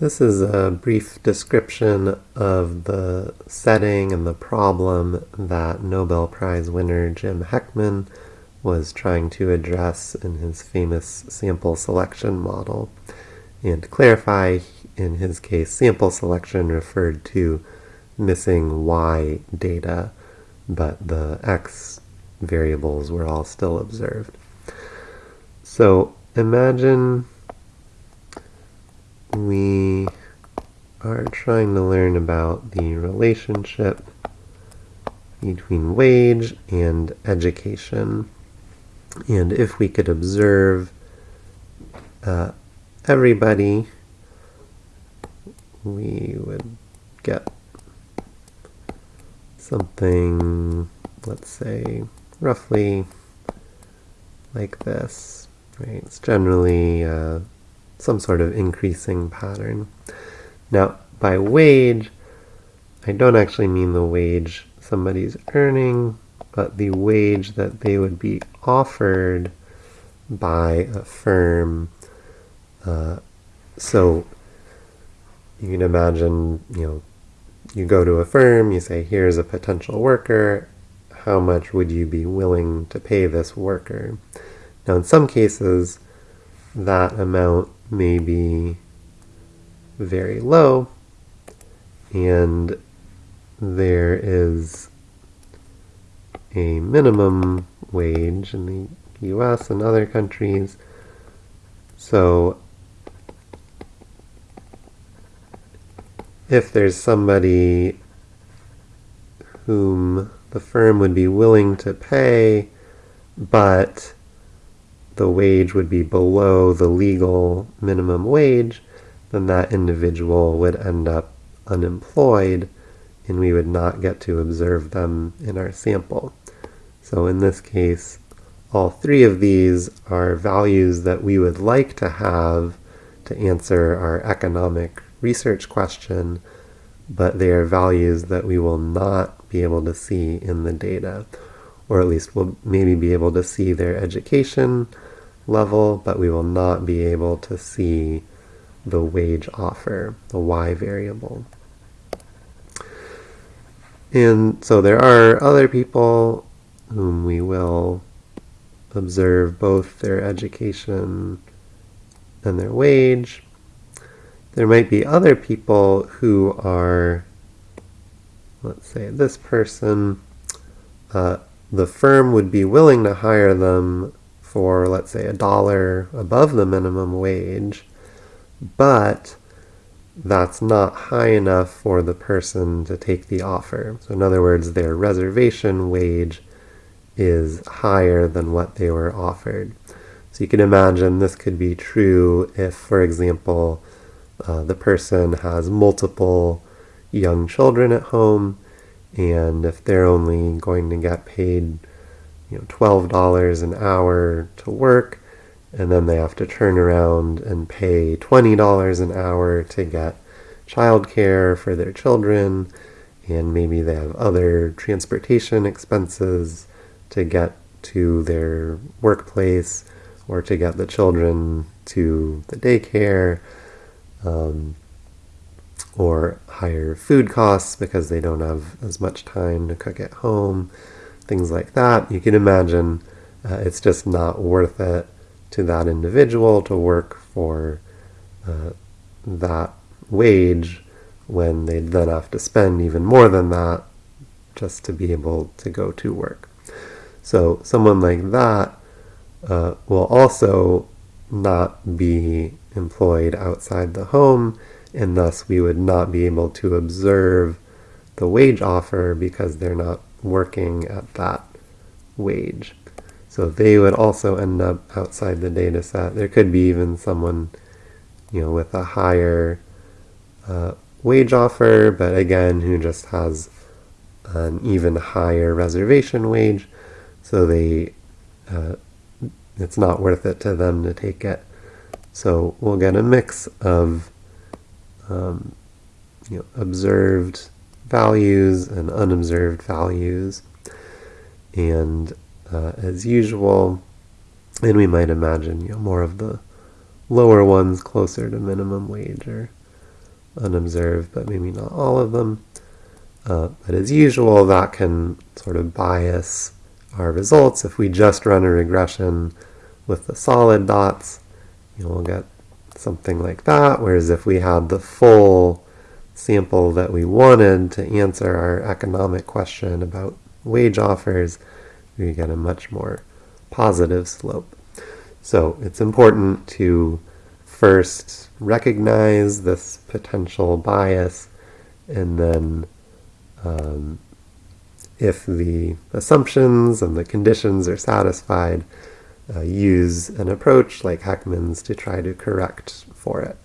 This is a brief description of the setting and the problem that Nobel Prize winner Jim Heckman was trying to address in his famous sample selection model. And clarify, in his case, sample selection referred to missing y data, but the x variables were all still observed. So imagine we are trying to learn about the relationship between wage and education. And if we could observe uh, everybody, we would get something, let's say, roughly like this. Right? It's generally uh, some sort of increasing pattern. Now, by wage, I don't actually mean the wage somebody's earning, but the wage that they would be offered by a firm. Uh, so you can imagine, you know, you go to a firm, you say, here's a potential worker, how much would you be willing to pay this worker? Now, in some cases, that amount may be very low, and there is a minimum wage in the US and other countries. So if there's somebody whom the firm would be willing to pay, but the wage would be below the legal minimum wage, then that individual would end up unemployed and we would not get to observe them in our sample. So in this case, all three of these are values that we would like to have to answer our economic research question, but they are values that we will not be able to see in the data, or at least we'll maybe be able to see their education level, but we will not be able to see the wage offer, the y variable. And so there are other people whom we will observe both their education and their wage. There might be other people who are, let's say this person, uh, the firm would be willing to hire them for, let's say, a dollar above the minimum wage, but that's not high enough for the person to take the offer. So in other words, their reservation wage is higher than what they were offered. So you can imagine this could be true if, for example, uh, the person has multiple young children at home, and if they're only going to get paid, you know, $12 an hour to work, and then they have to turn around and pay $20 an hour to get childcare for their children, and maybe they have other transportation expenses to get to their workplace or to get the children to the daycare um, or higher food costs because they don't have as much time to cook at home, things like that. You can imagine uh, it's just not worth it to that individual to work for uh, that wage when they'd then have to spend even more than that just to be able to go to work. So someone like that uh, will also not be employed outside the home, and thus we would not be able to observe the wage offer because they're not working at that wage. So they would also end up outside the data set. There could be even someone, you know, with a higher uh, wage offer, but again, who just has an even higher reservation wage, so they uh, it's not worth it to them to take it. So we'll get a mix of um, you know, observed values and unobserved values. And uh, as usual, and we might imagine you know, more of the lower ones closer to minimum wage or unobserved, but maybe not all of them. Uh, but as usual, that can sort of bias our results. If we just run a regression with the solid dots, you know, we'll get something like that. Whereas if we had the full sample that we wanted to answer our economic question about wage offers, we get a much more positive slope. So it's important to first recognize this potential bias and then um, if the assumptions and the conditions are satisfied, uh, use an approach like Heckman's to try to correct for it.